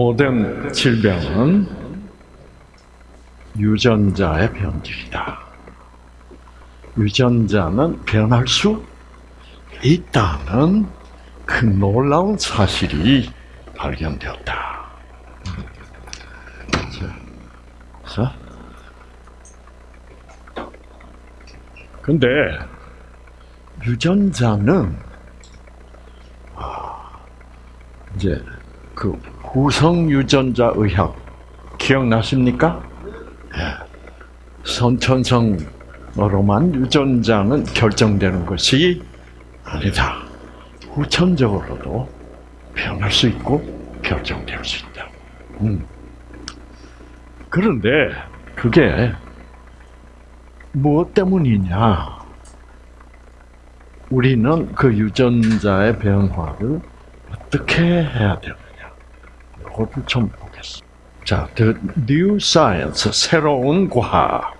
모든 질병은 유전자의 변질이다. 유전자는 변할 수 있다는 그 놀라운 사실이 발견되었다. 자, 근데 유전자는 아, 이제 그 후성 유전자 의학 기억나십니까? 예. 선천성으로만 유전자는 결정되는 것이 아니다. 후천적으로도 변할 수 있고 결정될 수 있다. 음. 그런데 그게 무엇 때문이냐? 우리는 그 유전자의 변화를 어떻게 해야 되느 냐? 이것을 좀 보겠습니다. 자, The New Science, 새로운 과학.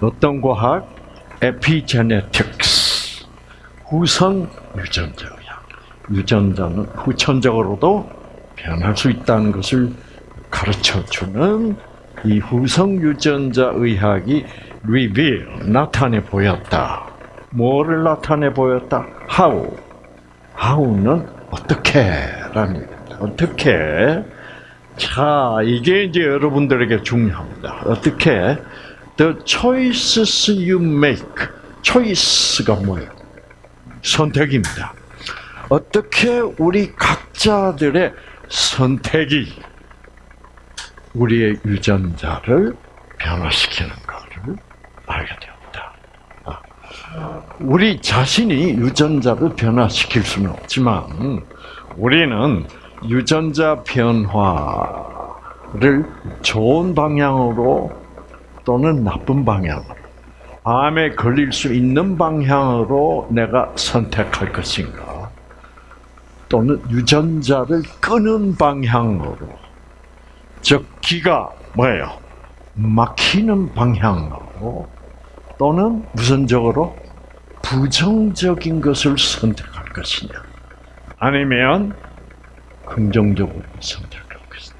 어떤 과학? Epigenetics, 후성 유전자 의학. 유전자는 후천적으로도 변할 수 있다는 것을 가르쳐주는 이 후성 유전자 의학이 reveal, 나타내 보였다. 뭐를 나타내 보였다? How. How는 어떻게 라는 얘기입니다. 어떻게? 자, 이게 이제 여러분들에게 중요합니다. 어떻게? The choices you make. choice가 뭐예요? 선택입니다. 어떻게 우리 각자들의 선택이 우리의 유전자를 변화시키는 것을 알게 되었다. 아, 우리 자신이 유전자를 변화시킬 수는 없지만 우리는 유전자 변화를 좋은 방향으로 또는 나쁜 방향으로 암에 걸릴 수 있는 방향으로 내가 선택할 것인가 또는 유전자를 끄는 방향으로 즉 기가 뭐예요? 막히는 방향으로 또는 무선적으로 부정적인 것을 선택할 것이냐 아니면 긍정적으로 선택할 것이냐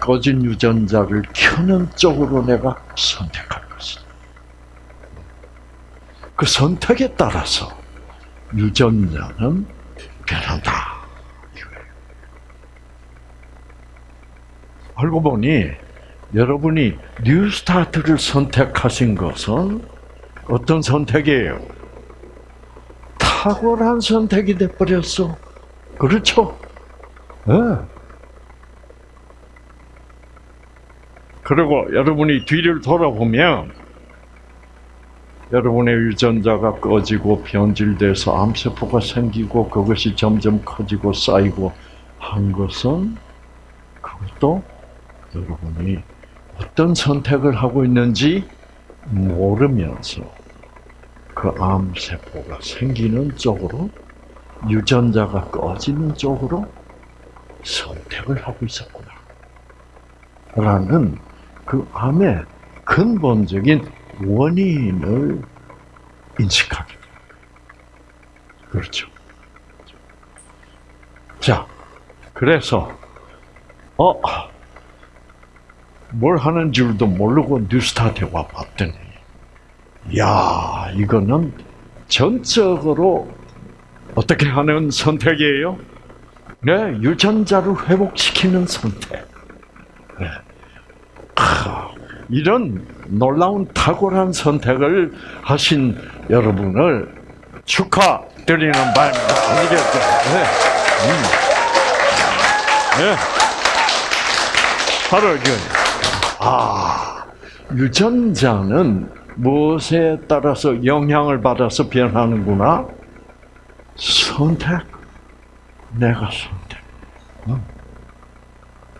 꺼진 유전자를 켜는 쪽으로 내가 선택할 것이냐 그 선택에 따라서 유전자는 변한다. 알고 보니 여러분이 뉴스타트를 선택하신 것은 어떤 선택이에요? 탁월한 선택이 돼버렸어. 그렇죠? 네. 그리고 여러분이 뒤를 돌아보면 여러분의 유전자가 꺼지고 변질돼서 암세포가 생기고 그것이 점점 커지고 쌓이고 한 것은 그것도 여러분이 어떤 선택을 하고 있는지 모르면서 그 암세포가 생기는 쪽으로 유전자가 꺼지는 쪽으로 선택을 하고 있었구나. 라는 그 암의 근본적인 원인을 인식하게. 그렇죠. 자, 그래서 어, 뭘 하는 줄도 모르고 뉴스타트에 와 봤더니, 야, 이거는 전적으로 어떻게 하는 선택이에요? 네, 유전자를 회복시키는 선택. 네. 아, 이런 놀라운 탁월한 선택을 하신 여러분을 축하드리는 바입니다. 아시겠죠? 네. 음. 네. 바로 그, 아, 유전자는 무엇에 따라서 영향을 받아서 변하는구나? 선택. 내가 선택.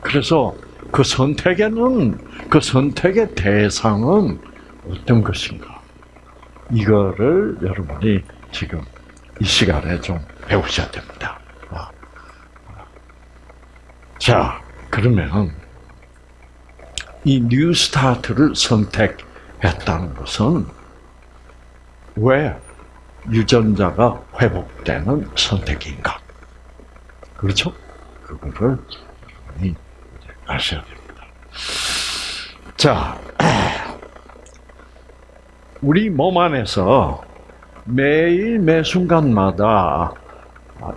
그래서 그 선택에는 그 선택의 대상은 어떤 것인가? 이거를 여러분이 지금 이 시간에 좀 배우셔야 됩니다. 아. 자, 그러면 이 뉴스타트를 선택했다는 것은 왜 유전자가 회복되는 선택인가? 그렇죠? 그거를 여러분이 아셔야 됩니다. 자, 우리 몸 안에서 매일 매 순간마다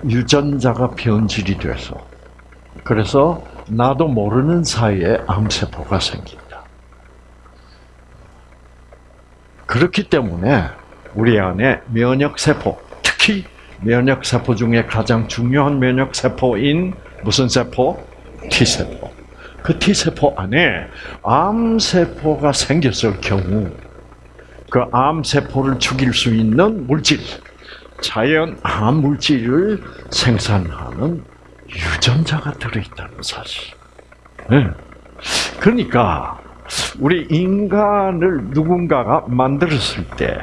유전자가 변질이 돼서 그래서 나도 모르는 사이에 암세포가 생긴다. 그렇기 때문에 우리 안에 면역세포, 특히 면역 세포 중에 가장 중요한 면역 세포인 무슨 세포? T세포. 그 T세포 안에 암 세포가 생겼을 경우 그 암 세포를 죽일 수 있는 물질, 자연 암 물질을 생산하는 유전자가 들어있다는 사실. 네. 그러니까 우리 인간을 누군가가 만들었을 때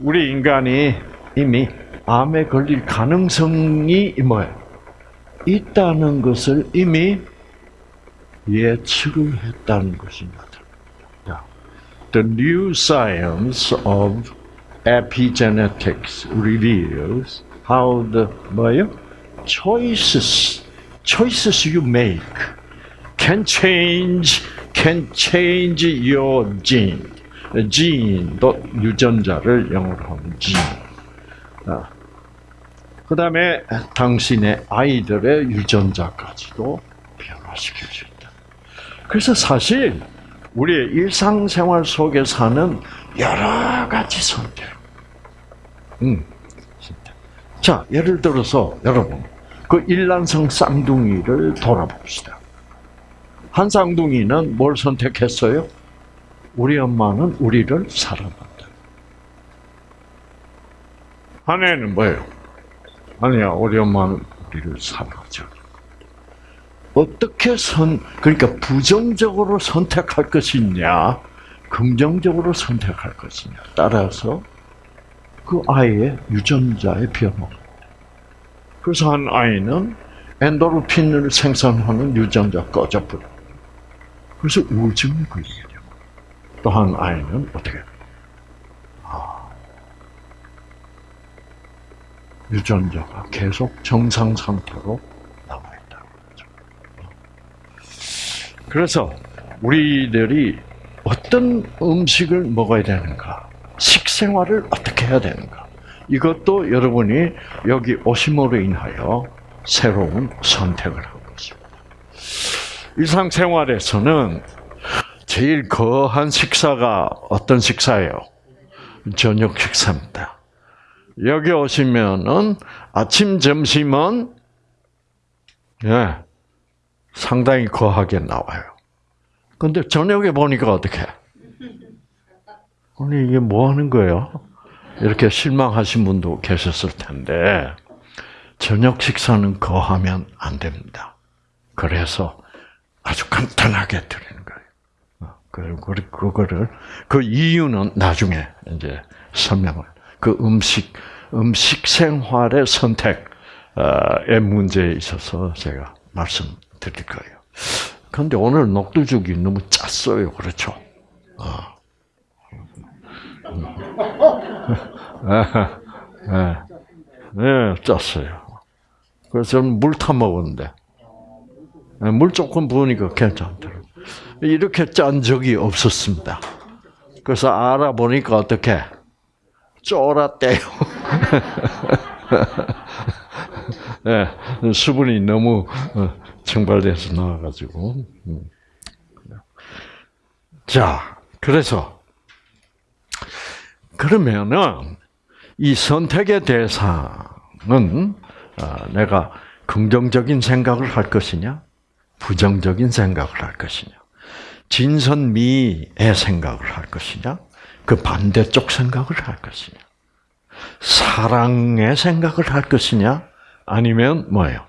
우리 인간이 이미 암에 걸릴 가능성이 뭐예요? 있다는 것을 이미 예측을 했다는 것입니다. The new science of epigenetics reveals how the 뭐요? choices choices you make can change can change your gene. gene도 유전자를 영어로 하면 gene. 아. 그다음에 당신의 아이들의 유전자까지도 변화시킬 수 있다. 그래서 사실 우리의 일상생활 속에 사는 여러 가지 선택. 음. 자, 예를 들어서 여러분 그 일란성 쌍둥이를 돌아봅시다. 한 쌍둥이는 뭘 선택했어요? 우리 엄마는 우리를 사랑한다. 아내는 뭐예요? 아니야, 엄마는 우리를 사랑하죠. 어떻게 선, 그러니까 부정적으로 선택할 것이냐, 긍정적으로 선택할 것이냐, 따라서 그 아이의 유전자의 변화. 그래서 한 아이는 엔도르핀을 생산하는 유전자 꺼져버려. 그래서 우울증이 걸리게 되고, 또 한 아이는 어떻게? 유전자가 계속 정상 상태로 남아있다는 거죠. 그래서 우리들이 어떤 음식을 먹어야 되는가, 식생활을 어떻게 해야 되는가, 이것도 여러분이 여기 오심으로 인하여 새로운 선택을 한 것입니다. 일상생활에서는 제일 거한 식사가 어떤 식사예요? 저녁 식사입니다. 여기 오시면은 아침, 점심은 예, 상당히 거하게 나와요. 근데 저녁에 보니까 어떻게? 아니 이게 뭐 하는 거예요? 이렇게 실망하신 분도 계셨을 텐데 저녁 식사는 거하면 안 됩니다. 그래서 아주 간단하게 드리는 거예요. 그리고 그거를 그 이유는 나중에 이제 설명을 그 음식 음식 생활의 선택의 문제에 있어서 제가 말씀드릴 거예요. 그런데 오늘 녹두죽이 너무 짰어요, 그렇죠? 어. 네, 네, 짰어요. 그래서 저는 물 타 먹었는데 물 조금 부으니까 괜찮더라고요. 이렇게 짠 적이 없었습니다. 그래서 알아보니까 어떻게 쫄았대요. 네, 수분이 너무 증발돼서 나와가지고. 자, 그래서 그러면은 이 선택의 대상은 내가 긍정적인 생각을 할 것이냐, 부정적인 생각을 할 것이냐, 진선미의 생각을 할 것이냐, 그 반대쪽 생각을 할 것이냐, 사랑의 생각을 할 것이냐, 아니면 뭐예요?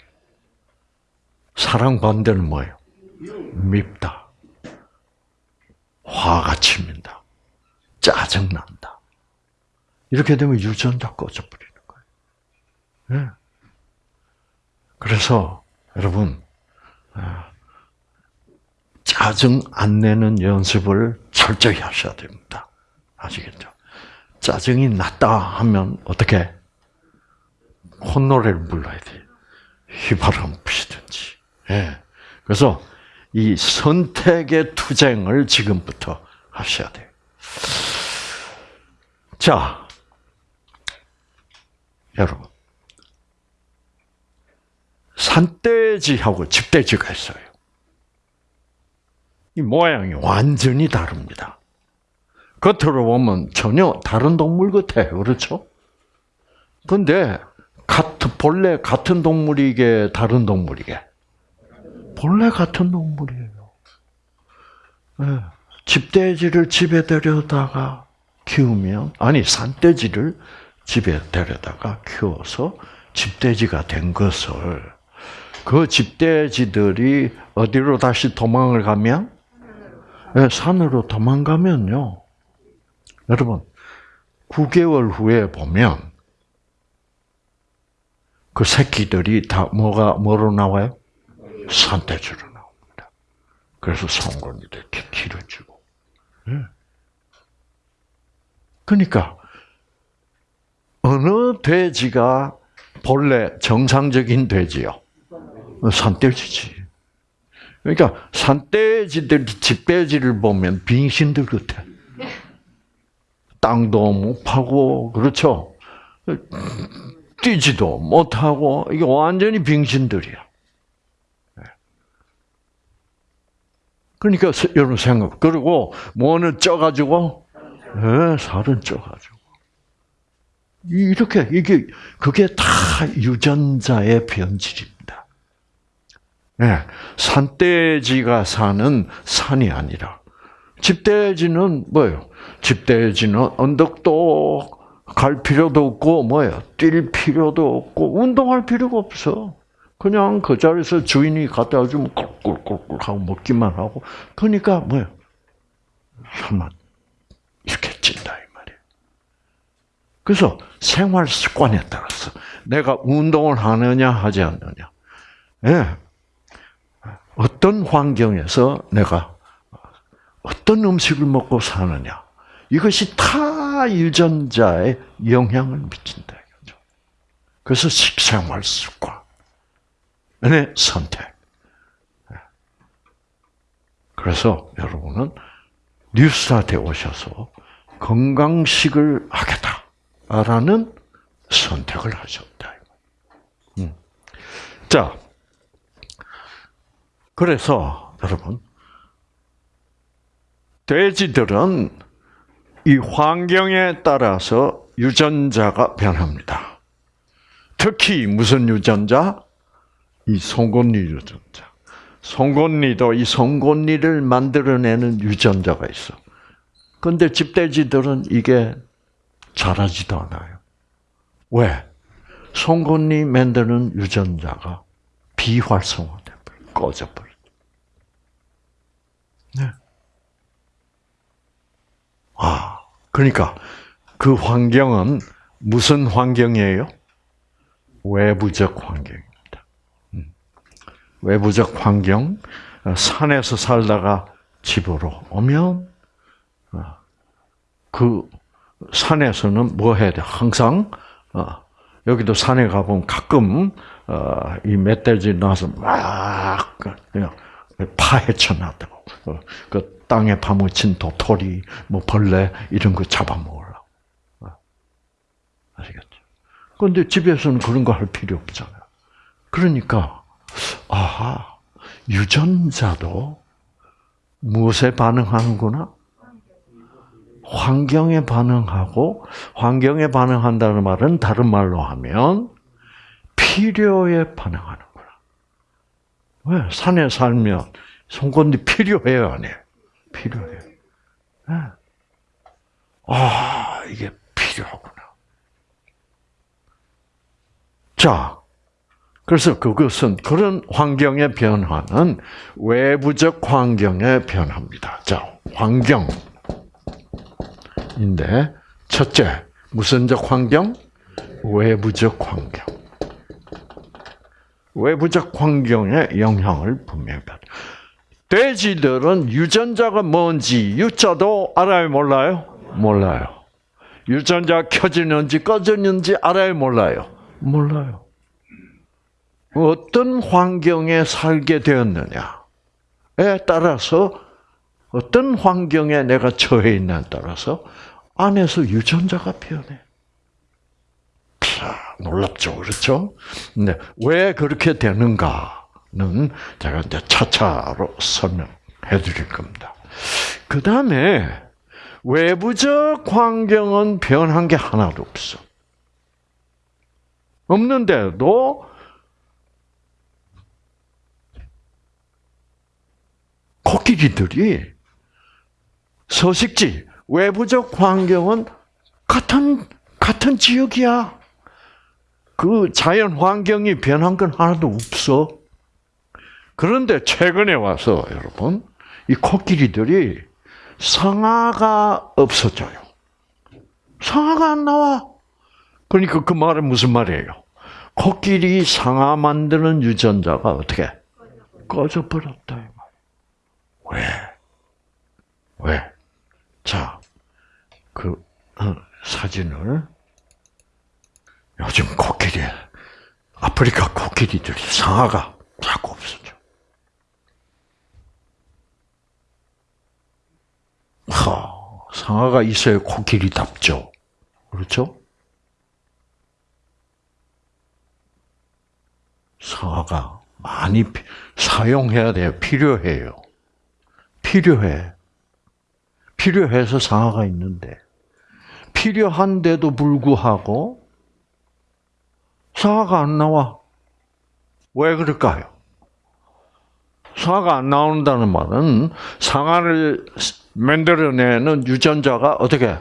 사랑 반대는 뭐예요? 밉다. 화가 치민다. 짜증난다. 이렇게 되면 유전자 꺼져버리는 거예요. 네. 그래서 여러분 아, 짜증 안 내는 연습을 철저히 하셔야 됩니다. 아시겠죠? 짜증이 났다 하면 어떻게 콧노래를 불러야 돼. 휘바람 부시든지. 예. 그래서 이 선택의 투쟁을 지금부터 하셔야 돼요. 자, 여러분. 산돼지하고 집돼지가 있어요. 이 모양이 완전히 다릅니다. 겉으로 보면 전혀 다른 동물 같아요. 그렇죠? 근데 같은 본래 같은 동물이게 다른 동물이게 본래 같은 동물이에요. 네. 집돼지를 집에 데려다가 키우면 아니 산돼지를 집에 데려다가 키워서 집돼지가 된 것을 그 집돼지들이 어디로 다시 도망을 가면 네, 산으로 도망가면요. 여러분 9개월 후에 보면 그 새끼들이 다 뭐가 뭐로 나와요? 산돼지로 나옵니다. 그래서 성건이 이렇게 길어지고. 네. 그러니까 어느 돼지가 본래 정상적인 돼지요? 산돼지지. 그러니까 산돼지들 집돼지를 보면 빙신들 같아. 땅도 못 파고 그렇죠. 뛰지도 못하고 이게 완전히 빙신들이야. 그러니까 여러분 생각 그리고 뭐는 쪄가지고 네, 살은 쪄가지고 이렇게 이게 그게 다 유전자의 변질입니다. 네, 산돼지가 사는 산이 아니라 집돼지는 뭐예요? 집돼지는 언덕도 갈 필요도 없고 뭐예요? 뛸 필요도 없고 운동할 필요가 없어. 그냥 그 자리에서 주인이 갖다 주면 꿀꿀꿀꿀 하고 먹기만 하고 그러니까 뭐예요? 한번 이렇게 찐다 이 말이에요. 그래서 생활 습관에 따라서 내가 운동을 하느냐 하지 않느냐, 예. 어떤 환경에서 내가 어떤 음식을 먹고 사느냐 이것이 타 유전자에 영향을 미친다. 그래서 식생활 습관의 선택. 그래서 여러분은 뉴스타트에 오셔서 건강식을 하겠다라는 선택을 하셨다. 음. 자, 그래서 여러분 돼지들은 이 환경에 따라서 유전자가 변합니다. 특히 무슨 유전자? 이 송곳니 유전자. 송곳니도 이 송곳니를 만들어내는 유전자가 있어. 근데 집돼지들은 이게 자라지도 않아요. 왜? 송곳니 만드는 유전자가 비활성화돼 버려, 꺼져 버려. 네. 아, 그러니까 그 환경은 무슨 환경이에요? 외부적 환경입니다. 음. 외부적 환경, 산에서 살다가 집으로 오면 어, 그 산에서는 뭐 해야 돼? 항상 어, 여기도 산에 가보면 가끔 어, 이 멧돼지 나서 막 그냥 파헤쳐 놨다고 그 땅에 파묻힌 도토리, 뭐 벌레 이런 거 잡아먹으려고 아시겠죠? 그런데 집에서는 그런 거 할 필요 없잖아요. 그러니까 아하 유전자도 무엇에 반응하는구나? 환경에 반응하고 환경에 반응한다는 말은 다른 말로 하면 필요에 반응하는구나. 왜 산에 살면 송곳니 필요해요, 안 해요? 필요해요. 아 이게 필요하구나. 자, 그래서 그것은 그런 환경의 변화는 외부적 환경의 변화입니다. 자, 환경. 인데 첫째 무슨적 환경? 외부적 환경. 외부적 환경의 영향을 분명히 받아. 돼지들은 유전자가 뭔지 유자도 알아요, 몰라요? 몰라요. 유전자 켜지는지 꺼지는지 알아요, 몰라요? 몰라요. 어떤 환경에 살게 되었느냐에 따라서 어떤 환경에 내가 처해 있냐에 따라서 안에서 유전자가 변해. 자, 놀랍죠, 그렇죠? 네, 왜 그렇게 되는가 는 제가 이제 차차로 설명해 드릴 겁니다. 그 다음에 외부적 환경은 변한 게 하나도 없어. 없는데도 코끼리들이 서식지, 외부적 환경은 같은, 같은 지역이야. 그 자연 환경이 변한 건 하나도 없어. 그런데 최근에 와서 여러분, 이 코끼리들이 상아가 없어져요. 상아가 안 나와. 그러니까 그 말은 무슨 말이에요? 코끼리 상아 만드는 유전자가 어떻게 꺼져버렸다. 왜? 왜? 자, 그 어, 사진을 요즘 코끼리, 아프리카 코끼리들이 상아가 자꾸 없어져. 하, 상아가 있어야 코끼리 답죠. 그렇죠? 상아가 많이 사용해야 돼요. 필요해요. 필요해. 필요해서 상아가 있는데 필요한데도 불구하고 상아가 안 나와. 왜 그럴까요? 상아가 안 나온다는 말은 상아를 만들어내는 유전자가 어떻게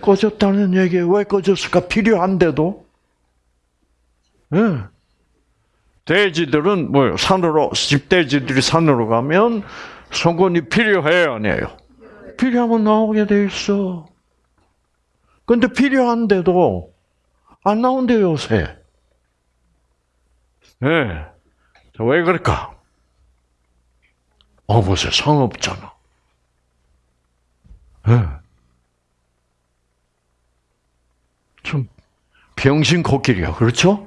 꺼졌다는 얘기예요. 왜 꺼졌을까? 필요한데도. 네. 돼지들은 뭐 산으로 집돼지들이 산으로 가면 송곳니 필요해요, 아니에요? 필요하면 나오게 돼 있어. 근데 필요한데도 안 나온대요, 요새. 예. 네. 왜 그럴까? 어, 보세요. 상 없잖아. 예. 네. 좀, 병신 코끼리야. 그렇죠?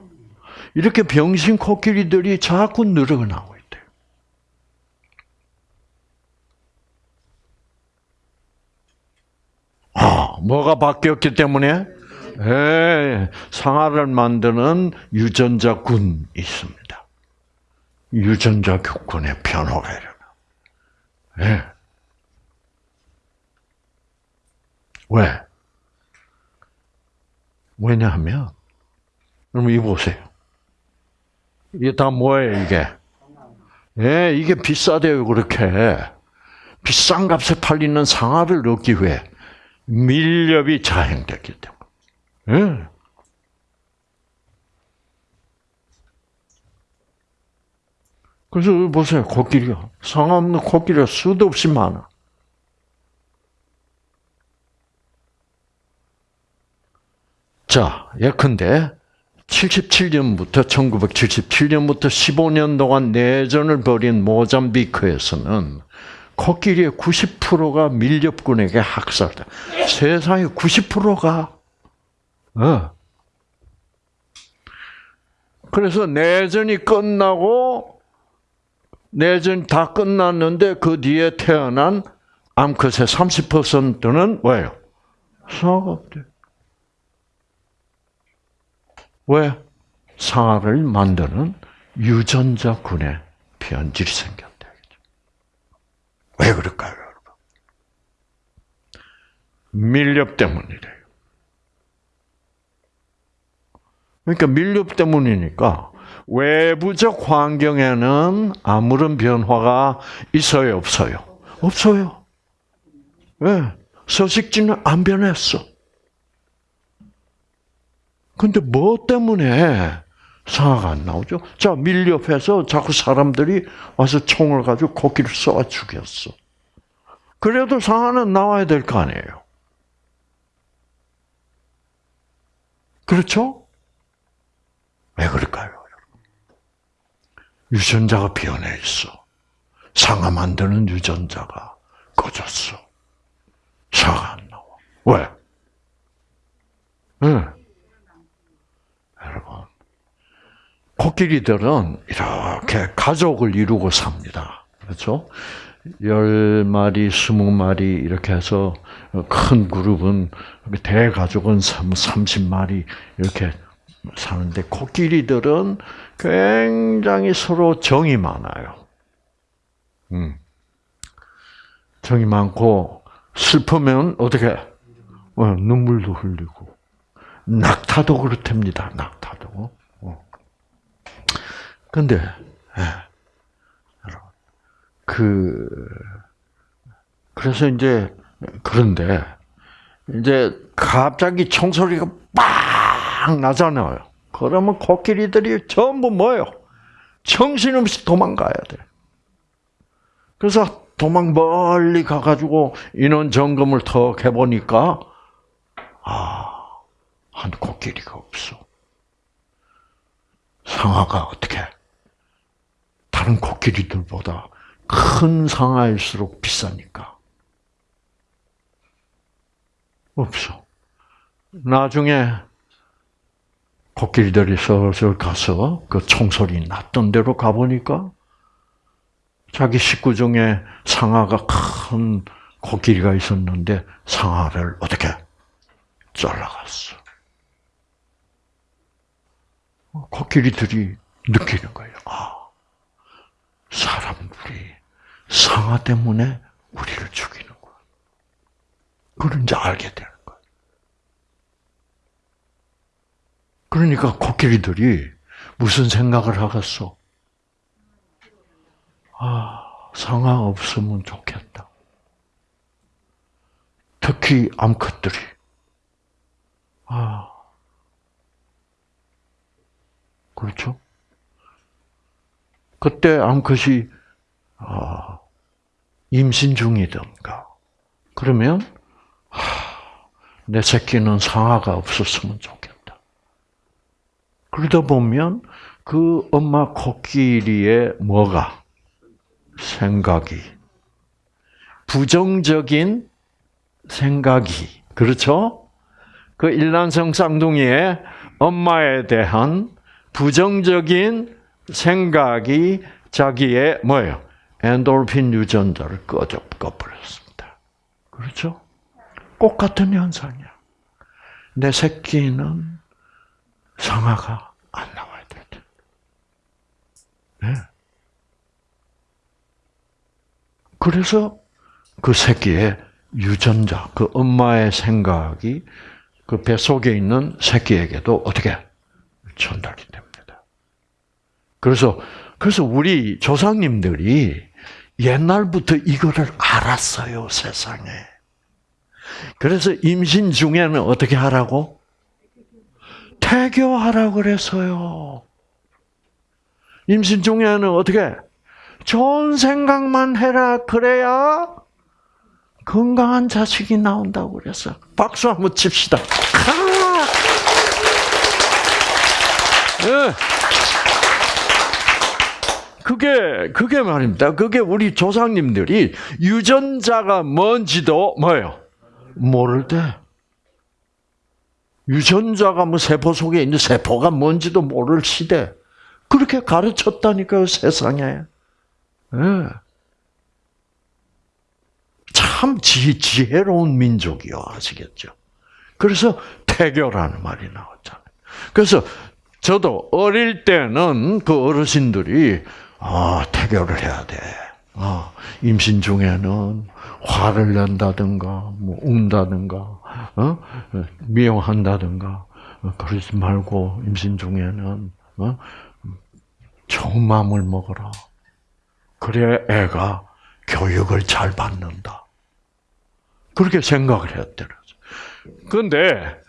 이렇게 병신 코끼리들이 자꾸 늘어나고 아, 뭐가 바뀌었기 때문에? 예, 상아를 만드는 유전자군이 있습니다. 유전자군의 변화가 일어나. 예. 왜? 왜냐하면, 여러분, 이거 보세요. 이게 다 뭐예요, 이게? 예, 이게 비싸대요, 그렇게. 비싼 값에 팔리는 상아를 넣기 위해 밀렵이 자행됐기 때문에. 예. 그래서 보세요, 코끼리가. 상없는 코끼리가 수도 없이 많아. 자, 예컨대 77년부터 1977년부터 15년 동안 내전을 벌인 모잠비크에서는 코끼리의 90%가 밀렵군에게 학살돼. 세상의 90%가. 어. 그래서 내전이 끝나고 내전 다 끝났는데 그 뒤에 태어난 암컷의 30%는 왜요? 상아가 없대. 왜? 상아를 만드는 유전자군의 변질이 생겨. 왜 그럴까요, 여러분? 밀렵 때문이래요. 그러니까 밀렵 때문이니까 외부적 환경에는 아무런 변화가 있어요, 없어요? 없어요. 왜? 서식지는 안 변했어. 근데 뭐 때문에 상아가 안 나오죠. 자, 밀렵해서 자꾸 사람들이 와서 총을 가지고 코끼리를 쏘아 죽였어. 그래도 상아는 나와야 될 거 아니에요. 그렇죠? 왜 그럴까요? 유전자가 변해 있어. 상아 만드는 유전자가 꺼졌어. 상아 안 나와. 왜? 응. 여러분, 코끼리들은 이렇게 가족을 이루고 삽니다. 그렇죠? 열 마리, 스무 마리 이렇게 해서 큰 그룹은 대가족은 30마리 이렇게 사는데 코끼리들은 굉장히 서로 정이 많아요. 음. 정이 많고 슬프면 어떻게 어, 눈물도 흘리고 낙타도 그렇답니다. 낙타도. 어. 근데 예. 그 그래서 이제 그런데 이제 갑자기 총소리가 빡 나잖아요. 그러면 코끼리들이 전부 뭐요? 정신없이 도망가야 돼. 그래서 도망 멀리 가가지고 인원 점검을 턱 해보니까 아, 한 코끼리가 없어. 상아가 어떻게 다른 코끼리들보다 큰 상아일수록 비싸니까. 없어. 나중에 코끼리들이 슬슬 가서 그 총소리 났던 데로 가보니까 자기 식구 중에 상아가 큰 코끼리가 있었는데 상아를 어떻게 잘라갔어. 코끼리들이 느끼는 거예요. 아, 사람들이 상아 때문에 우리를 죽이는구나. 그걸 이제 알게 되는 거예요. 그러니까 코끼리들이 무슨 생각을 하겠어? 아, 상아 없으면 좋겠다. 특히 암컷들이. 아, 그렇죠? 그때 암컷이 아, 임신 중이든가 그러면 하, 내 새끼는 상아가 없었으면 좋겠다. 그러다 보면 그 엄마 코끼리의 뭐가 생각이 부정적인 생각이 그렇죠? 그 일란성 쌍둥이의 엄마에 대한 부정적인 생각이 자기의 뭐예요? 엔돌핀 유전자를 꺼져 꺼버렸습니다. 그렇죠? 똑같은 현상이야. 내 새끼는 상아가 안 나와야 돼. 네. 그래서 그 새끼의 유전자, 그 엄마의 생각이 그 뱃속에 있는 새끼에게도 어떻게 전달이 됩니다. 그래서 그래서 우리 조상님들이 옛날부터 이거를 알았어요, 세상에. 그래서 임신 중에는 어떻게 하라고? 태교하라고 그랬어요. 임신 중에는 어떻게? 좋은 생각만 해라. 그래야 건강한 자식이 나온다고 그랬어. 박수 한번 칩시다. 네. 그게 그게 말입니다. 그게 우리 조상님들이 유전자가 뭔지도 뭐예요? 모를 때 유전자가 뭐 세포 속에 있는 세포가 뭔지도 모를 시대 그렇게 가르쳤다니까요 세상에. 네. 참 지, 지혜로운 민족이요 아시겠죠? 그래서 태교라는 말이 나왔잖아요. 그래서 저도 어릴 때는 그 어르신들이 아, 태교를 해야 돼. 어, 임신 중에는 화를 낸다든가, 뭐, 운다든가, 어? 미용한다든가, 어, 그러지 말고, 임신 중에는, 어? 좋은 마음을 먹어라. 그래, 애가 교육을 잘 받는다. 그렇게 생각을 했더라고요. 근데,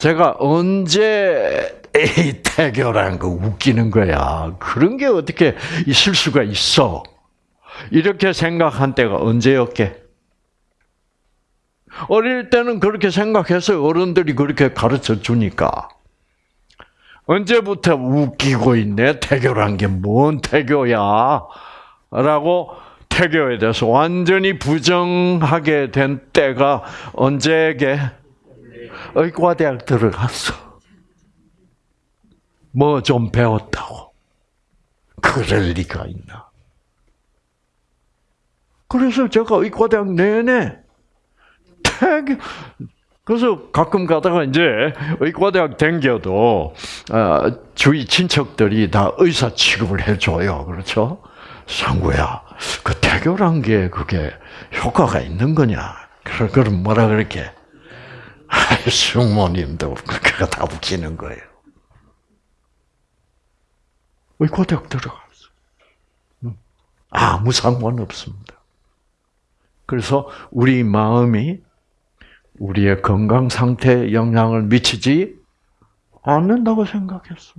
제가 언제 에이, 태교라는 거 웃기는 거야. 그런 게 어떻게 있을 수가 있어. 이렇게 생각한 때가 언제였게? 어릴 때는 그렇게 생각해서 어른들이 그렇게 가르쳐 주니까. 언제부터 웃기고 있네? 태교란 게 뭔 태교야? 라고 태교에 대해서 완전히 부정하게 된 때가 언제게? 의과대학 들어갔어. 뭐 좀 배웠다고. 그럴 리가 있나? 그래서 제가 의과대학 내내 되게 그래서 가끔 가다가 이제 의과대학 댕겨도 아, 주위 친척들이 다 의사 취급을 해줘요. 그렇죠? 상구야, 그 태교란 게 그게 효과가 있는 거냐? 그럼 뭐라 그렇게? 숙모님도 그가 다 웃기는 거예요. 의과대학 들어갔어. 아무 상관 없습니다. 그래서 우리 마음이 우리의 건강 상태에 영향을 미치지 않는다고 생각했어.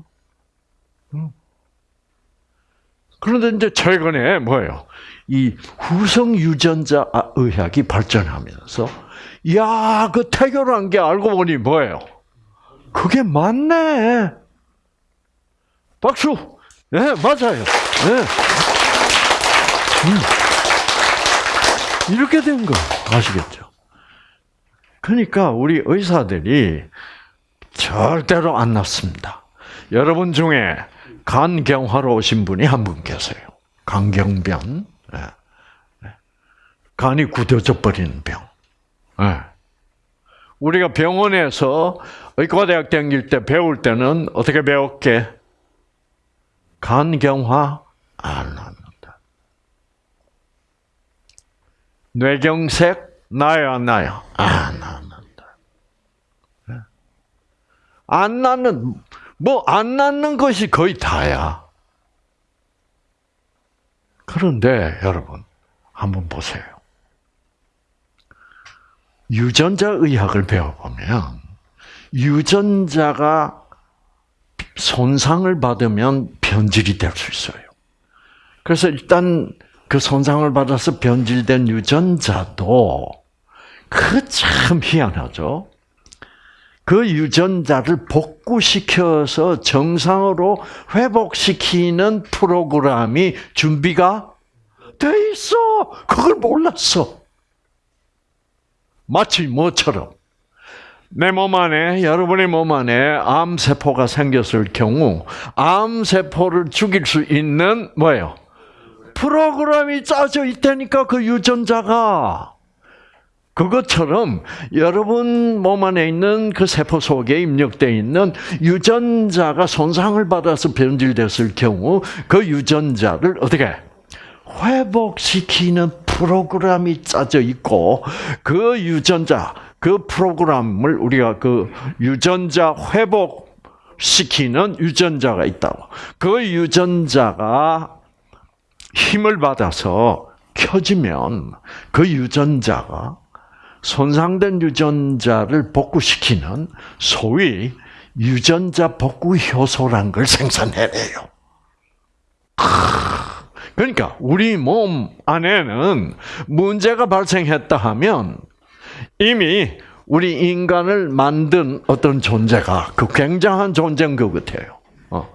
그런데 이제 최근에 뭐예요? 이 후성 유전자 의학이 발전하면서 야, 그 태교란 게 알고 보니 뭐예요? 그게 맞네. 박수. 네, 맞아요. 네. 음. 이렇게 된 거 아시겠죠? 그러니까 우리 의사들이 절대로 안 낫습니다. 여러분 중에 간경화로 오신 분이 한 분 계세요. 간경변. 네. 간이 굳어져 버리는 병. 네. 우리가 병원에서 의과대학 다닐 때 배울 때는 어떻게 배웠게? 간경화 안 납니다. 뇌경색 안 나요? 안 납니다. 안 낫는 뭐안 낫는 것이 거의 다야. 그런데 여러분 한번 보세요. 유전자 의학을 배워보면 유전자가 손상을 받으면 변질이 될 수 있어요. 그래서 일단 그 손상을 받아서 변질된 유전자도 그 참 희한하죠. 그 유전자를 복구시켜서 정상으로 회복시키는 프로그램이 준비가 돼 있어. 그걸 몰랐어. 마치 뭐처럼 내 몸 안에 여러분의 몸 안에 암 세포가 생겼을 경우 암 세포를 죽일 수 있는 뭐예요? 프로그램이 짜져 있다니까 그 유전자가 그것처럼 여러분 몸 안에 있는 그 세포 속에 입력되어 있는 유전자가 손상을 받아서 변질됐을 경우 그 유전자를 어떻게 회복시키는 프로그램이 짜져 있고 그 유전자 그 프로그램을 우리가 그 유전자 회복 시키는 유전자가 있다고. 그 유전자가 힘을 받아서 켜지면 그 유전자가 손상된 유전자를 복구시키는 소위 유전자 복구 효소란 걸 생산해내요. 그러니까 우리 몸 안에는 문제가 발생했다 하면 이미 우리 인간을 만든 어떤 존재가 그 굉장한 존재인 것 같아요. 어.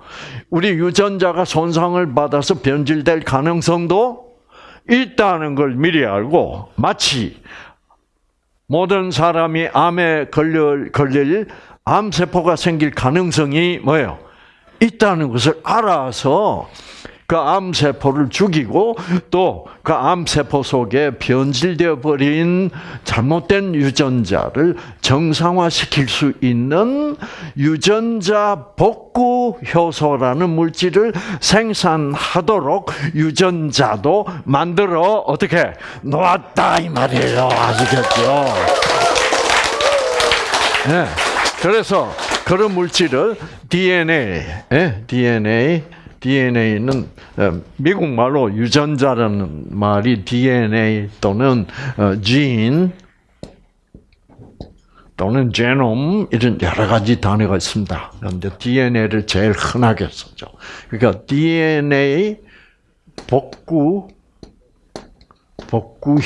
우리 유전자가 손상을 받아서 변질될 가능성도 있다는 걸 미리 알고 마치 모든 사람이 암에 걸릴, 걸릴 암세포가 생길 가능성이 뭐예요? 있다는 것을 알아서 그 암세포를 죽이고 또 그 암세포 속에 변질되어 버린 잘못된 유전자를 정상화시킬 수 있는 유전자 복구 효소라는 물질을 생산하도록 유전자도 만들어 어떻게 놓았다 이 말이에요. 아시겠죠? 네. 그래서 그런 물질을 DNA, 예, DNA DNA는 어, 미국 말로 유전자라는 말이 DNA 또는 진 어, 또는 제놈 이런 여러 가지 단어가 있습니다. 그런데 DNA를 제일 흔하게 쓰죠. 그러니까 DNA 복구 복구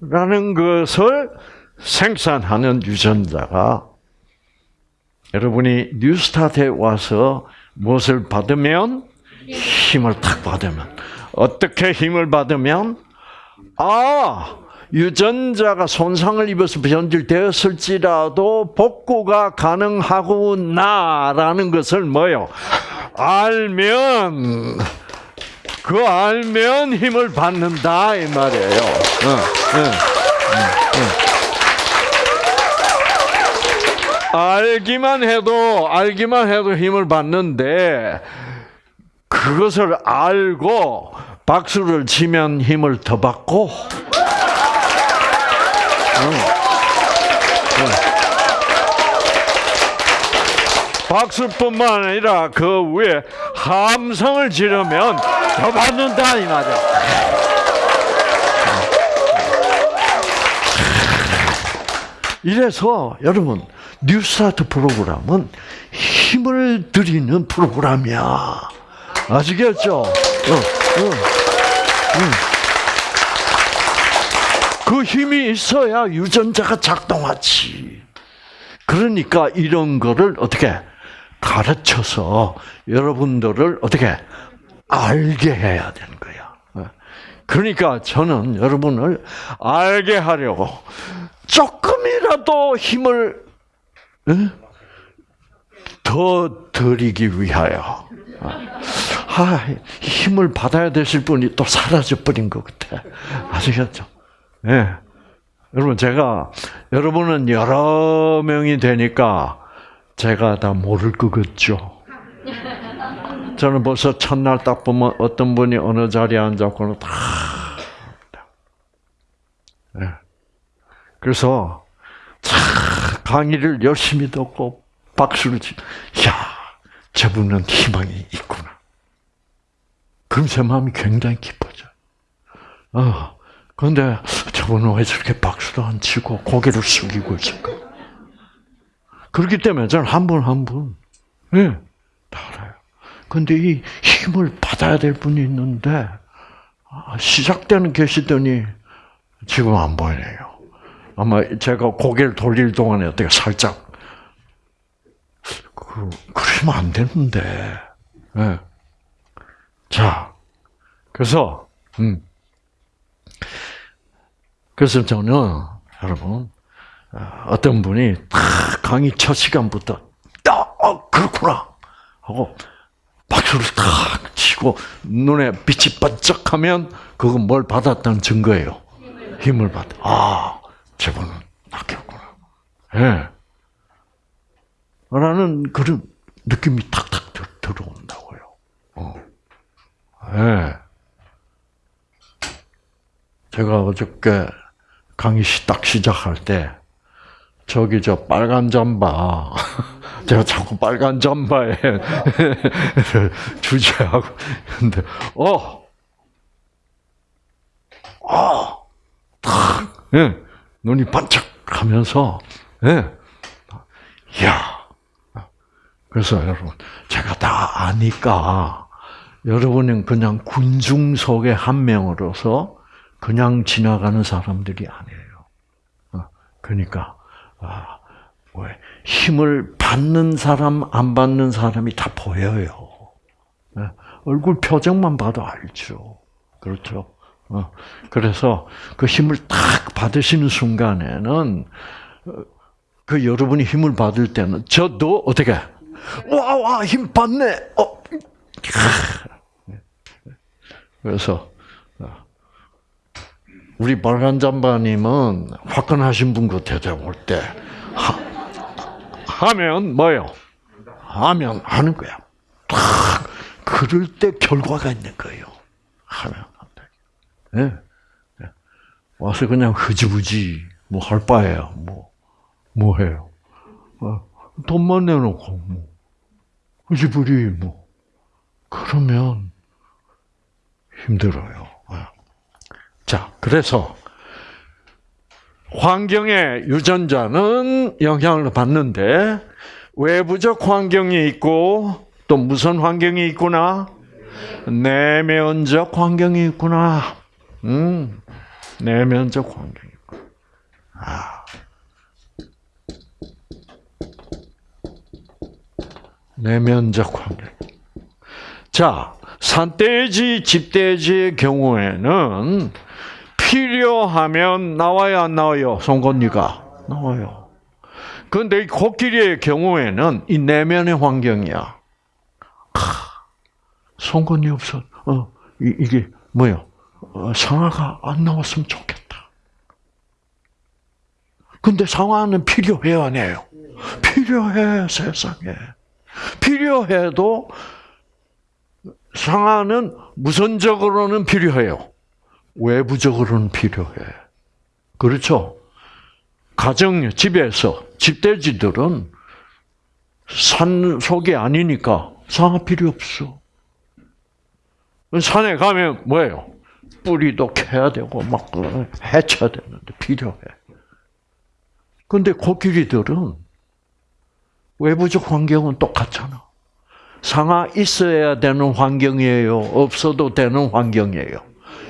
효소라는 것을 생산하는 유전자가 여러분이 뉴스타트에 와서 무엇을 받으면 힘을 탁 받으면 어떻게 힘을 받으면 아 유전자가 손상을 입어서 변질되었을지라도 복구가 가능하구나라는 것을 뭐요? 알면 그 알면 힘을 받는다 이 말이에요. 어, 어, 어, 알기만 해도 알기만 해도 힘을 받는데 그것을 알고 박수를 치면 힘을 더 받고 박수뿐만 아니라 그 위에 함성을 지르면 더 받는다 이 말이야. 이래서 여러분 뉴스타트 프로그램은 힘을 드리는 프로그램이야. 아시겠죠? 어, 어, 음. 그 힘이 있어야 유전자가 작동하지. 그러니까 이런 거를 어떻게 가르쳐서 여러분들을 어떻게 알게 해야 되는 거야. 그러니까 저는 여러분을 알게 하려고 조금이라도 힘을 더 드리기 위하여 아, 힘을 받아야 되실 분이 또 사라져 버린 것 같아. 아시겠죠? 예. 네. 여러분 제가 여러분은 여러 명이 되니까 제가 다 모를 것 같죠. 저는 벌써 첫날 딱 보면 어떤 분이 어느 자리에 앉았고는 다. 네. 그래서 강의를 열심히 듣고 박수를 치. 야, 저분은 희망이 있구나. 그럼 제 마음이 굉장히 기뻐져. 어, 그런데 저분은 왜 저렇게 박수도 안 치고 고개를 숙이고 있을까? 그렇기 때문에 저는 한 분 한 분, 예, 다 알아요. 근데 이 힘을 받아야 될 분이 있는데, 아, 시작되는 계시더니 지금 안 보이네요. 아마 제가 고개를 돌릴 동안에 어떻게 살짝, 그, 그러면 안 되는데, 예. 자, 그래서, 음. 그래서 저는, 여러분, 어떤 분이 탁 강의 첫 시간부터, 어, 그렇구나! 하고, 박수를 탁 치고, 눈에 빛이 반짝하면, 그건 뭘 받았다는 증거예요. 힘을 받, 아, 저분은 낚였구나. 예. 네. 라는 그런 느낌이 탁탁 들어온다고요. 어. 예. 제가 어저께 강의 딱 시작할 때 저기 저 빨간 잠바 제가 자꾸 빨간 잠바에 주제하고 근데 어, 어, 탁, 예, 눈이 반짝하면서 예, 야. 그래서 여러분 제가 다 아니까 여러분은 그냥 군중 속의 한 명으로서 그냥 지나가는 사람들이 아니에요. 어, 그러니까 아, 왜 힘을 받는 사람 안 받는 사람이 다 보여요. 네, 얼굴 표정만 봐도 알죠. 그렇죠. 어, 그래서 그 힘을 딱 받으시는 순간에는 어, 그 여러분이 힘을 받을 때는 저도 어떻게 와와 힘 받네. 어. 그래서 우리 빨간 잠바님은 화끈하신 분 같아요. 올때 하면 뭐요? 하면 하는 거야. 탁 그럴 때 결과가 있는 거예요. 하면. 네. 네. 와서 그냥 흐지부지 뭐 할 바에야 뭐뭐 뭐 해요. 어, 돈만 내놓고 뭐 흐지부지 뭐 그러면 힘들어요. 자, 그래서 환경의 유전자는 영향을 받는데 외부적 환경이 있고 또 무슨 환경이 있구나? 내면적 환경이 있구나. 음, 내면적 환경이 있구나. 아. 내면적 환경. 자, 산돼지, 집돼지의 경우에는 필요하면 나와요, 안 나와요? 송곳니가 나와요. 그런데 이 코끼리의 경우에는 이 내면의 환경이야. 크, 송곳니 없어. 어, 이, 이게 뭐요? 어, 상아가 안 나왔으면 좋겠다. 근데 상아는 필요해요, 안 해요? 필요해, 세상에. 필요해도 상아는 무선적으로는 필요해요. 외부적으로는 필요해. 그렇죠? 가정, 집에서, 집돼지들은 산 속이 아니니까 상아 필요 없어. 산에 가면 뭐예요? 뿌리도 캐야 되고, 막, 해쳐야 되는데 필요해. 근데 코끼리들은 외부적 환경은 똑같잖아. 상아 있어야 되는 환경이에요. 없어도 되는 환경이에요.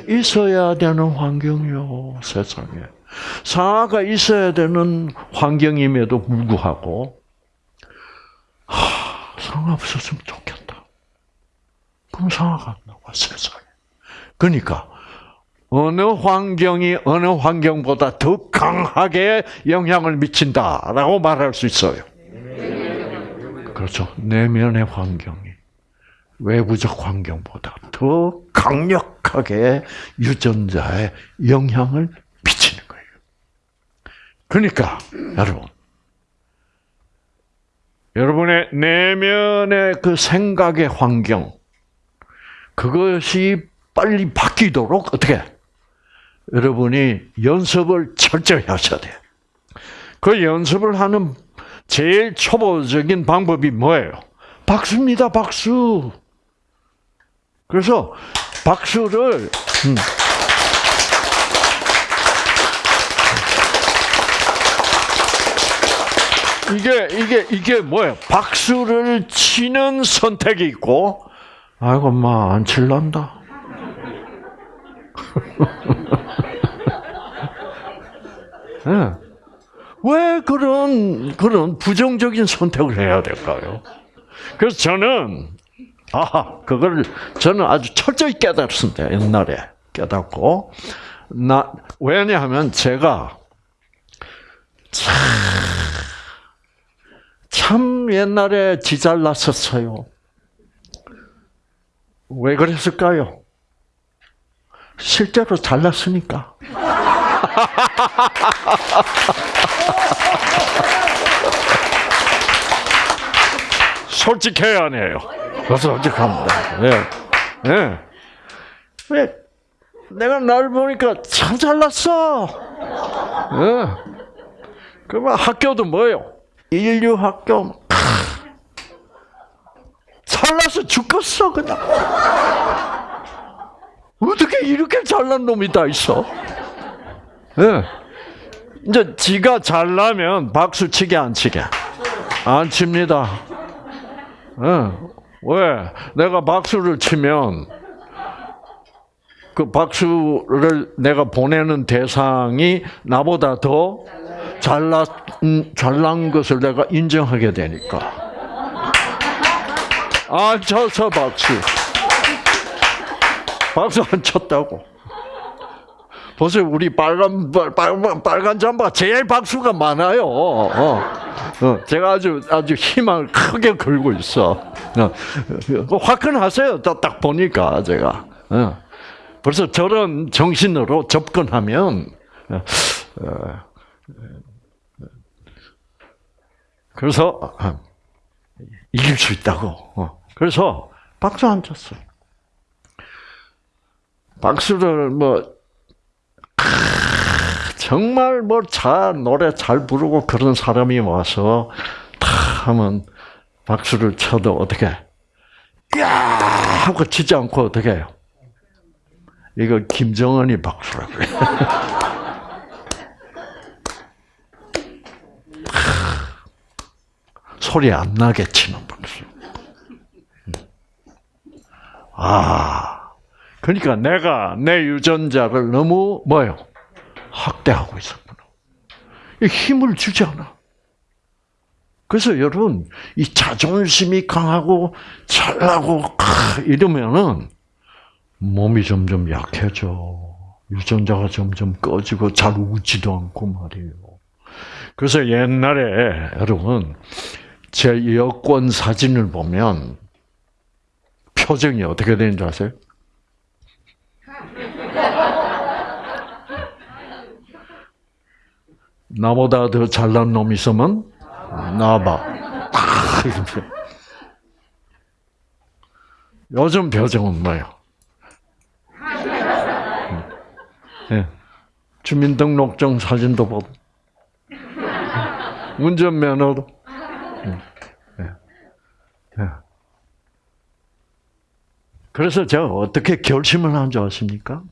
있어야 되는 환경이요, 세상에. 상아가 있어야 되는 환경임에도 불구하고, 하, 상아 없었으면 좋겠다. 그럼 상아가 안 나와, 세상에. 그러니까, 어느 환경이 어느 환경보다 더 강하게 영향을 미친다라고 말할 수 있어요. 그렇죠. 내면의 환경이 외부적 환경보다 더 강력하게 유전자에 영향을 미치는 거예요. 그러니까 여러분, 여러분의 내면의 그 생각의 환경 그것이 빨리 바뀌도록 어떻게 여러분이 연습을 철저히 하셔야 돼요. 그 연습을 하는 제일 초보적인 방법이 뭐예요? 박수입니다, 박수. 그래서 박수를 음. 이게 이게 이게 뭐예요? 박수를 치는 선택이 있고, 아이고 엄마 안 칠란다. 네. 왜 그런 그런 부정적인 선택을 해야 될까요? 그래서 저는 아 그걸 저는 아주 철저히 깨달았습니다 옛날에 깨닫고 나 왜냐하면 제가 참, 참 옛날에 지잘났었어요. 왜 그랬을까요? 실제로 잘났으니까. 솔직해야 하네요. 솔직합니다. 예. 예. 왜? 내가 날 보니까 참 잘났어. 예. 그러면 학교도 뭐예요? 인류 학교. 잘나서 죽겠어, 그냥. 어떻게 이렇게 잘난 놈이 다 있어? 예. 이제 지가 잘나면 박수 치게 안 치게? 안 칩니다. 예. 왜? 내가 박수를 치면 그 박수를 내가 보내는 대상이 나보다 더 잘난 잘난 것을 내가 인정하게 되니까. 안 쳐서 박수. 박수 안 쳤다고. 보세요, 우리 빨간 빨간 빨간 잠바 제일 박수가 많아요. 어. 어. 제가 아주 아주 희망을 크게 걸고 있어. 어. 화끈하세요. 딱 보니까 제가. 어. 벌써 저런 정신으로 접근하면 어, 그래서 이길 수 있다고. 그래서 박수 안 쳤어요. 박수를 뭐 정말 뭐 잘 노래 잘 부르고 그런 사람이 와서 다 하면 박수를 쳐도 어떻게 야 하고 치지 않고 어떻게 해요? 이거 김정은이 박수라고 해. 소리 안 나게 치는 박수. 아, 그러니까 내가 내 유전자를 너무 뭐요? 학대하고 있었구나. 힘을 주지 않아. 그래서 여러분 이 자존심이 강하고 잘나고 이러면은 몸이 점점 약해져. 유전자가 점점 꺼지고 잘 웃지도 않고 말이에요. 그래서 옛날에 여러분 제 여권 사진을 보면 표정이 어떻게 되는 줄 아세요? 나보다 더 잘난 놈 있으면 나봐. 요즘 표정은 뭐예요? 네. 주민등록증 사진도 보고 운전면허도 네. 네. 그래서 제가 어떻게 결심을 한 줄 아십니까?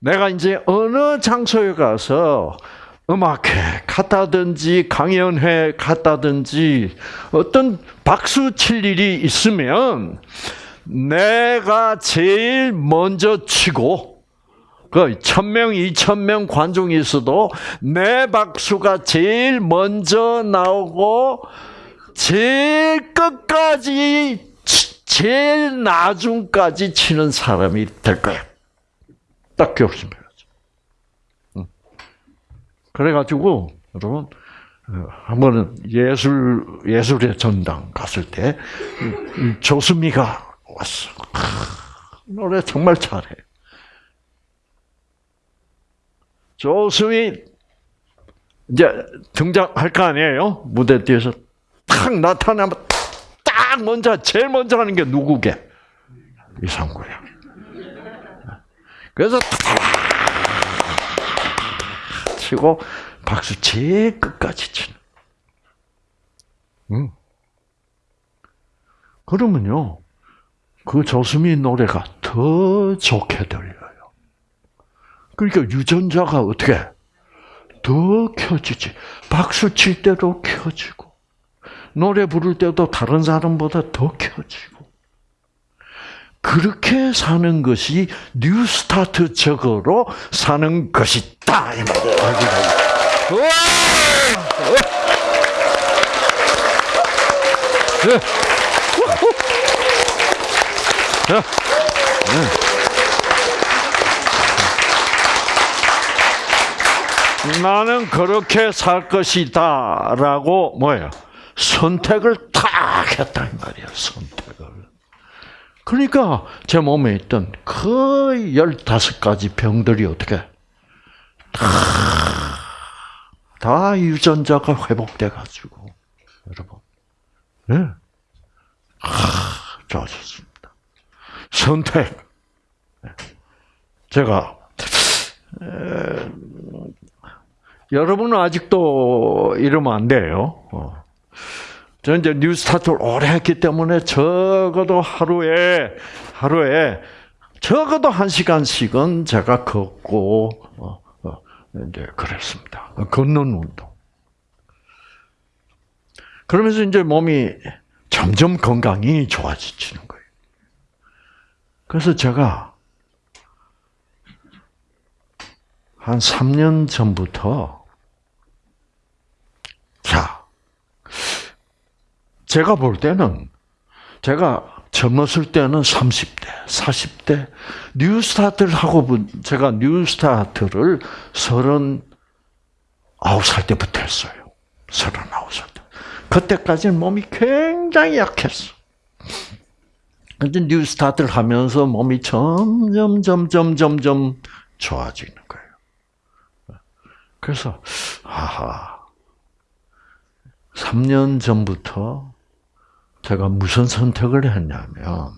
내가 이제 어느 장소에 가서 음악회 갔다든지 강연회 갔다든지 어떤 박수 칠 일이 있으면 내가 제일 먼저 치고 그 천명, 이천 명 관중이 있어도 내 박수가 제일 먼저 나오고 제일 끝까지 제일 나중까지 치는 사람이 될 거야. 딱 결심해야죠. 그래가지고 여러분 어, 한 번은 예술 예술의 전당 갔을 때 조수미가 왔어. 노래 정말 잘해. 조수미 이제 등장할 거 아니에요? 무대 뒤에서 탁 나타나면 딱 먼저 제일 먼저 하는 게 누구게? 이상구야. 그래서 치고 박수 제일 끝까지 치는. 음. 그러면요, 그 조수미 노래가 더 좋게 들려요. 그러니까 유전자가 어떻게 더 켜지지. 박수 칠 때도 켜지고, 노래 부를 때도 다른 사람보다 더 켜지고. 그렇게 사는 것이 뉴스타트적으로 사는 것이다. 이 말이에요. 나는 그렇게 살 것이다라고 뭐예요? 선택을 딱 했다 이 말이야. 선택을. 그러니까 제 몸에 있던 그 열다섯 가지 병들이 어떻게 다, 다 유전자가 회복돼 가지고 여러분, 네, 아, 좋아졌습니다. 선택. 네. 제가 에, 여러분은 아직도 이러면 안 돼요. 어. 저는 이제 뉴스타트를 오래 했기 때문에 적어도 하루에, 하루에 적어도 한 시간씩은 제가 걷고, 어, 어, 이제 그랬습니다. 걷는 운동. 그러면서 이제 몸이 점점 건강이 좋아지는 거예요. 그래서 제가 한 3년 전부터 자, 제가 볼 때는 제가 젊었을 때는 30대, 40대 뉴스타트를 하고 제가 뉴스타트를 39살 때부터 했어요. 39살 때. 그때까지는 몸이 굉장히 약했어. 근데 뉴스타트를 하면서 몸이 점점 점점 점점 좋아지는 거예요. 그래서 하하 3년 전부터 제가 무슨 선택을 했냐면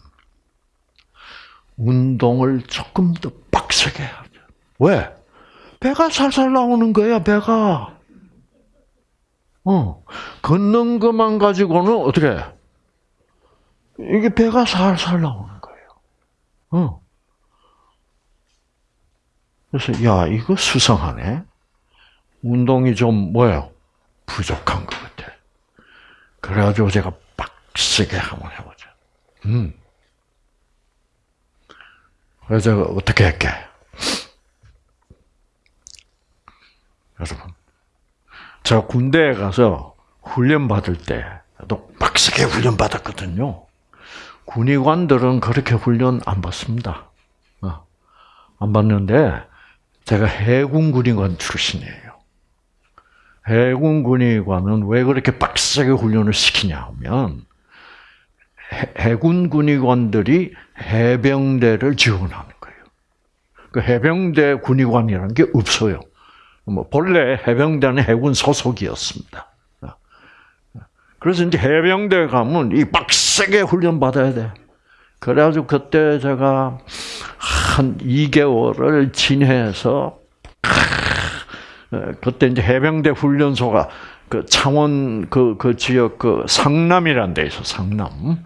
운동을 조금 더 빡세게 하죠. 왜? 배가 살살 나오는 거야, 배가. 어, 걷는 것만 가지고는 어떻게? 이게 배가 살살 나오는 거예요. 어. 그래서 야 이거 수상하네. 운동이 좀 뭐예요? 부족한 것 같아. 그래가지고 제가 빡세게 한번 해보자. 음. 그래서 어떻게 할게? 여러분, 제가 군대에 가서 훈련 받을 때도 빡세게 훈련 받았거든요. 군의관들은 그렇게 훈련 안 받습니다. 어. 안 받는데 제가 해군 군의관 출신이에요. 해군 군의관은 왜 그렇게 빡세게 훈련을 시키냐 하면 해군 군의관들이 해병대를 지원하는 거예요. 그 해병대 군의관이라는 게 없어요. 뭐 본래 해병대는 해군 소속이었습니다. 그래서 이제 해병대 가면 이 빡세게 훈련 받아야 돼. 그래가지고 그때 제가 한 2개월을 지내서 그때 이제 해병대 훈련소가 그 창원 그, 그 지역 그 상남이라는 데 있어 상남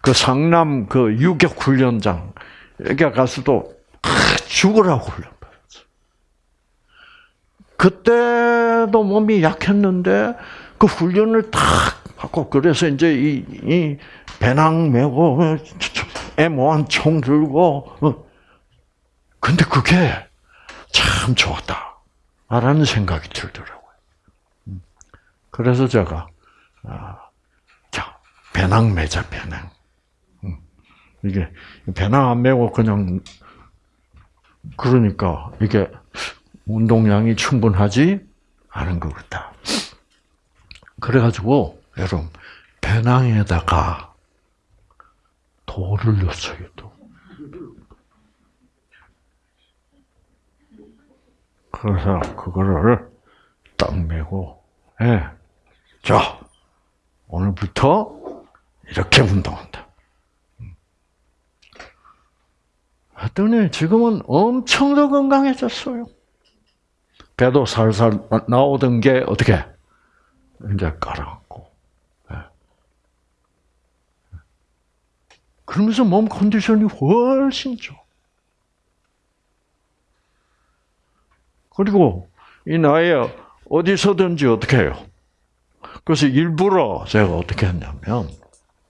그 상남 그 유격 훈련장 여기 가서도 죽으라고 훈련 받았어. 그때도 몸이 약했는데 그 훈련을 탁 하고 그래서 이제 이, 이 배낭 메고 애모한 총 들고 어. 근데 그게 참 좋았다. 라는 생각이 들더라고요. 음. 그래서 제가 아, 자 배낭 매자 배낭 음. 이게 배낭 안 메고 그냥 그러니까 이게 운동량이 충분하지 않은 것 같다. 그래가지고 여러분 배낭에다가 돌을 넣었어요. 또. 그래서 그거를 딱 메고 예. 자 오늘부터 이렇게 운동한다. 했더니 지금은 엄청 더 건강해졌어요. 배도 살살 나오던 게 어떻게 이제 가라앉고. 예. 그러면서 몸 컨디션이 훨씬 좋아. 그리고 이 나이에 어디서든지 어떻게 해요? 그래서 일부러 제가 어떻게 했냐면,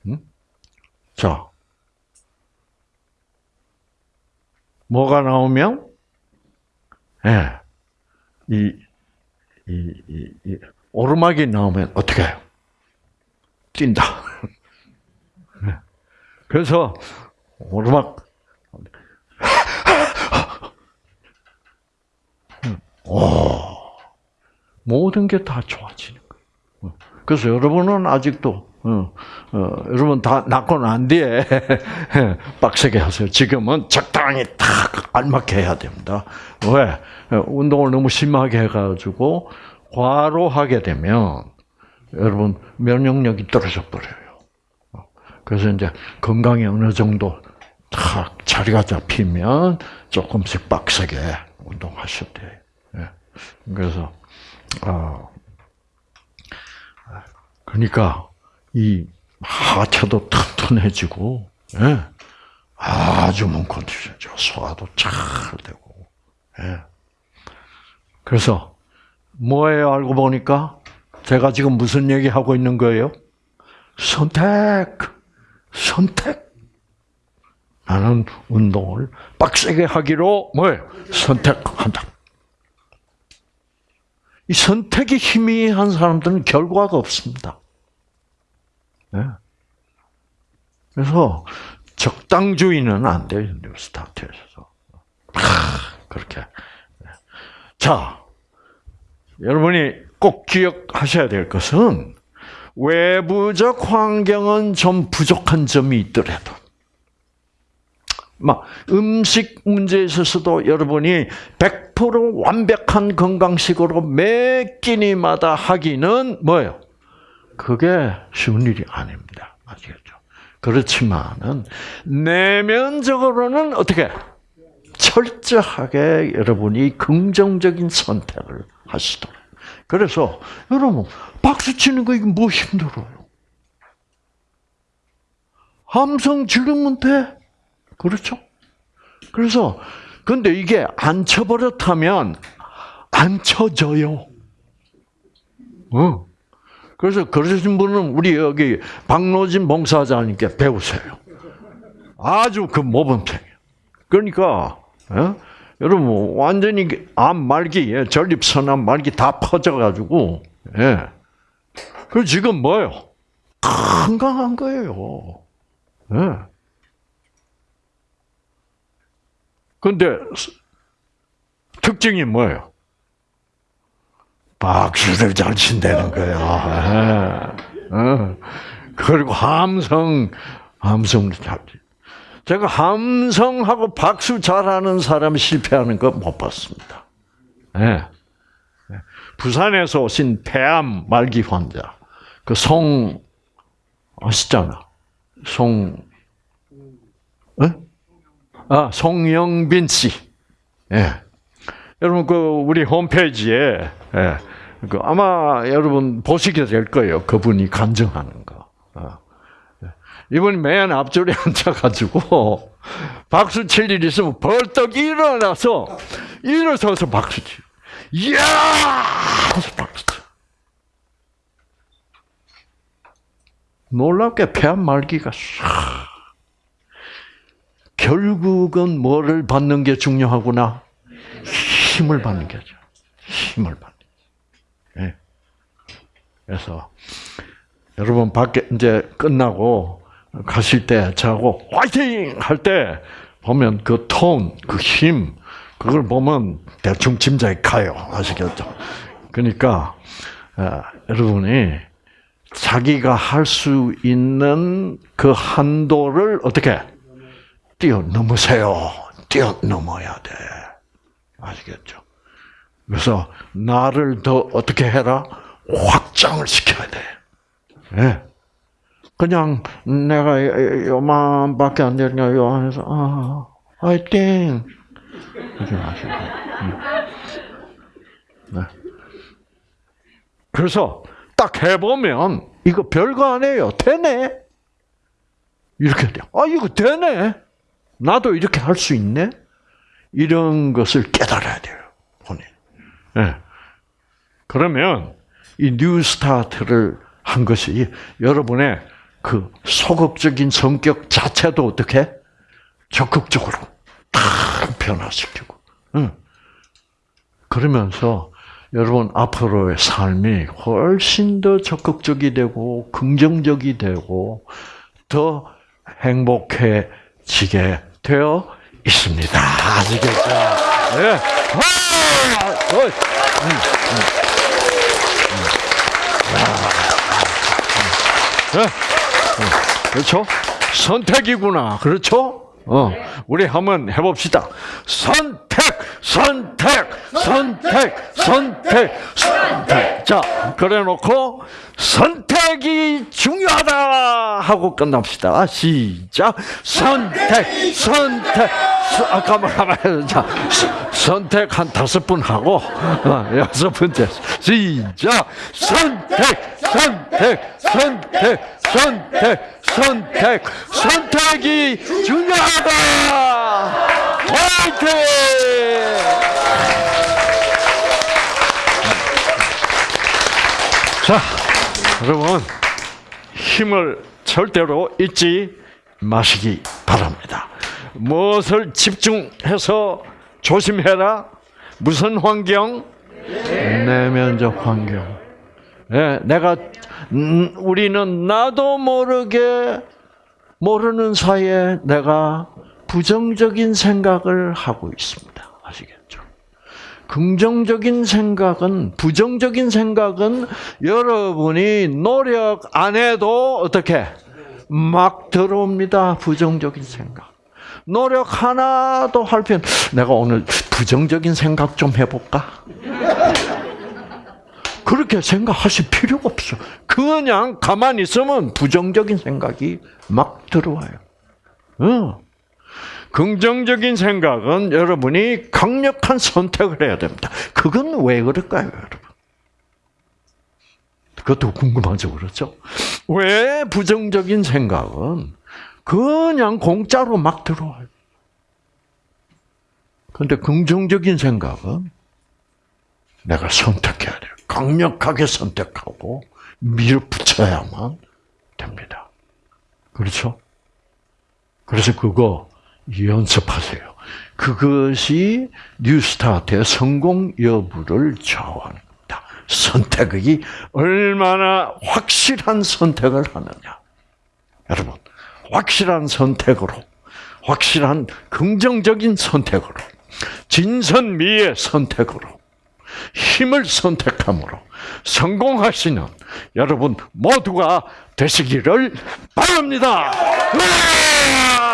음? 자, 뭐가 나오면, 예, 네, 이, 이, 이, 이, 오르막이 나오면 어떻게 해요? 뛴다. 네. 그래서 오르막 오, 모든 게 다 좋아지는. 그래서 여러분은 아직도 어, 어, 여러분 다 낳고 난 뒤에 빡세게 하세요. 지금은 적당히 딱 알맞게 해야 됩니다. 왜? 운동을 너무 심하게 해가지고 과로하게 되면 여러분 면역력이 떨어져 버려요. 그래서 이제 건강이 어느 정도 딱 자리가 잡히면 조금씩 빡세게 운동하셔도 돼요. 예. 그래서 아 그러니까 이 하체도 튼튼해지고 예. 아주 몸 컨디션 좋 소화도 잘 되고 예. 그래서 뭐예요? 알고 보니까 제가 지금 무슨 얘기 하고 있는 거예요? 선택, 선택. 나는 운동을 빡세게 하기로 뭐예요? 선택한다. 이 선택이 희미한 사람들은 결과가 없습니다. 네. 그래서 적당주의는 안 돼요, 스타트에서. 그렇게. 네. 자, 여러분이 꼭 기억하셔야 될 것은 외부적 환경은 좀 부족한 점이 있더라도 막 음식 문제에 있어서도 여러분이 100% 완벽한 건강식으로 매 끼니마다 하기는 뭐예요? 그게 쉬운 일이 아닙니다. 아시겠죠? 그렇지만은 내면적으로는 어떻게 철저하게 여러분이 긍정적인 선택을 하시도록. 그래서 여러분 박수 치는 거 이게 뭐 힘들어요? 함성 지르면 돼. 그렇죠? 그래서 근데 이게 안 쳐버렸다면 안 쳐져요. 어. 그래서 그러신 분은 우리 여기 박노진 봉사자님께 배우세요. 아주 그 모범생이에요. 그러니까 어? 여러분 완전히 암 말기, 예, 전립선암 말기 다 퍼져가지고 예. 그 지금 뭐요? 건강한 거예요. 예. 근데 특징이 뭐예요? 박수를 잘 친다는 거야. 어. 그리고 함성, 함성을 잘. 제가 함성하고 박수 잘하는 사람 실패하는 거 못 봤습니다. 예. 부산에서 오신 폐암 말기 환자, 그 송, 아시잖아. 송, 어? 아, 송영빈 씨. 예. 여러분, 그, 우리 홈페이지에, 예. 그, 아마 여러분 보시게 될 거예요. 그분이 간증하는 거. 어. 이분이 맨 앞줄에 앉아가지고, 박수 칠일 있으면 벌떡 일어나서, 일어서서 박수 치 이야! 하면서 박수 쳐. 놀랍게 폐암 말기가 싹. 결국은 뭐를 받는 게 중요하구나? 힘을 받는 게죠. 힘을 받는 게. 네. 그래서 여러분 밖에 이제 끝나고 가실 때 저하고 화이팅 할 때 보면 그 톤, 그 힘, 그걸 보면 대충 짐작이 가요. 아시겠죠? 그러니까 어, 여러분이 자기가 할 수 있는 그 한도를 어떻게 뛰어넘으세요. 뛰어넘어야 돼. 아시겠죠? 그래서 나를 더 어떻게 해라? 확장을 시켜야 돼. 예. 그냥 내가 요만밖에 안 되니까 요 안에서 아, 화이팅! 그러지 마시고. 네. 그래서 딱 해보면 이거 별거 아니에요. 되네. 이렇게 돼. 아 이거 되네. 나도 이렇게 할 수 있네. 이런 것을 깨달아야 돼요. 본인. 네. 그러면 이 뉴스타트를 한 것이 여러분의 그 소극적인 성격 자체도 어떻게 적극적으로 탁 변화시키고. 응. 그러면서 여러분 앞으로의 삶이 훨씬 더 적극적이 되고 긍정적이 되고 더 행복해지게 되어 있습니다. 아시겠죠? 네. 아, 어, 음, 음. 네. 그렇죠? 선택이구나. 그렇죠? 어, 우리 한번 해봅시다. 선택, 선택, 선택, 선택, 선택. 자, 그래 놓고, 선택이 중요하다! 하고 끝납시다. 시작. 선택, 선택, 아, 가만. 자, 선택 한 다섯 번 하고, 어, 여섯 번째. 시작. 선택, 선택, 선택, 선택, 선택, 선택이 중요하다! 화이팅! 자, 여러분, 힘을 절대로 잊지 마시기 바랍니다. 무엇을 집중해서 조심해라? 무슨 환경? 내면적 환경. 네, 내가 음, 우리는 나도 모르게 모르는 사이에 내가 부정적인 생각을 하고 있습니다. 긍정적인 생각은 부정적인 생각은 여러분이 노력 안 해도 어떻게 막 들어옵니다. 부정적인 생각. 노력 하나도 할 필요 내가 오늘 부정적인 생각 좀 해볼까? 그렇게 생각하실 필요가 없어. 그냥 가만히 있으면 부정적인 생각이 막 들어와요. 어. 긍정적인 생각은 여러분이 강력한 선택을 해야 됩니다. 그건 왜 그럴까요, 여러분? 그것도 궁금하죠, 그렇죠? 왜 부정적인 생각은 그냥 공짜로 막 들어와요? 근데 긍정적인 생각은 내가 선택해야 돼요. 강력하게 선택하고 밀어붙여야만 됩니다. 그렇죠? 그래서 그거 연습하세요. 그것이 뉴스타트의 성공 여부를 좌우합니다. 선택이 얼마나 확실한 선택을 하느냐. 여러분, 확실한 선택으로, 확실한 긍정적인 선택으로 진선미의 선택으로 힘을 선택함으로 성공하시는 여러분 모두가 되시기를 바랍니다. 으아!